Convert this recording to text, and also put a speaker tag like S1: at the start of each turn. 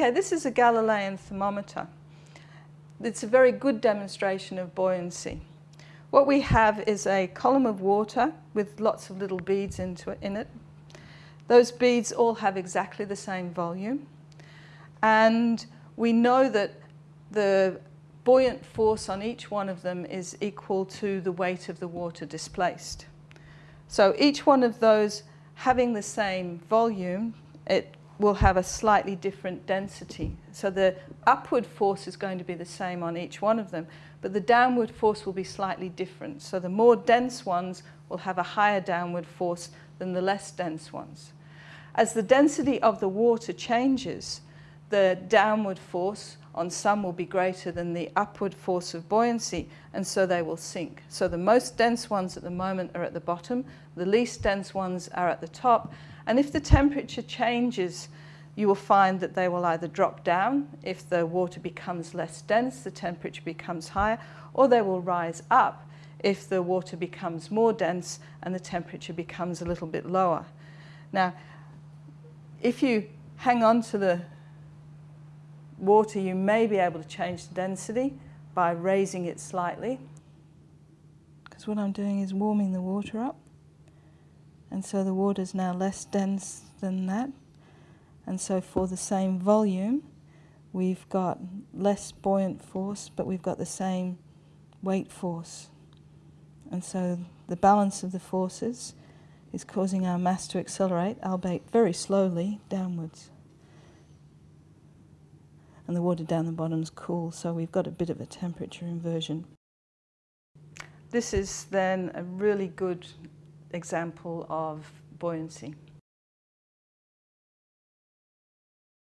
S1: Okay, this is a Galilean thermometer. It's a very good demonstration of buoyancy. What we have is a column of water with lots of little beads into it, in it. Those beads all have exactly the same volume. And we know that the buoyant force on each one of them is equal to the weight of the water displaced. So each one of those having the same volume, it will have a slightly different density. So the upward force is going to be the same on each one of them, but the downward force will be slightly different. So the more dense ones will have a higher downward force than the less dense ones. As the density of the water changes, the downward force on some will be greater than the upward force of buoyancy, and so they will sink. So the most dense ones at the moment are at the bottom, the least dense ones are at the top, and if the temperature changes, you will find that they will either drop down, if the water becomes less dense, the temperature becomes higher, or they will rise up if the water becomes more dense and the temperature becomes a little bit lower. Now, if you hang on to the water, you may be able to change the density by raising it slightly. Because what I'm doing is warming the water up. And so the water is now less dense than that. And so for the same volume, we've got less buoyant force, but we've got the same weight force. And so the balance of the forces is causing our mass to accelerate, albeit very slowly, downwards and the water down the bottom is cool, so we've got a bit of a temperature inversion. This is then a really good example of buoyancy.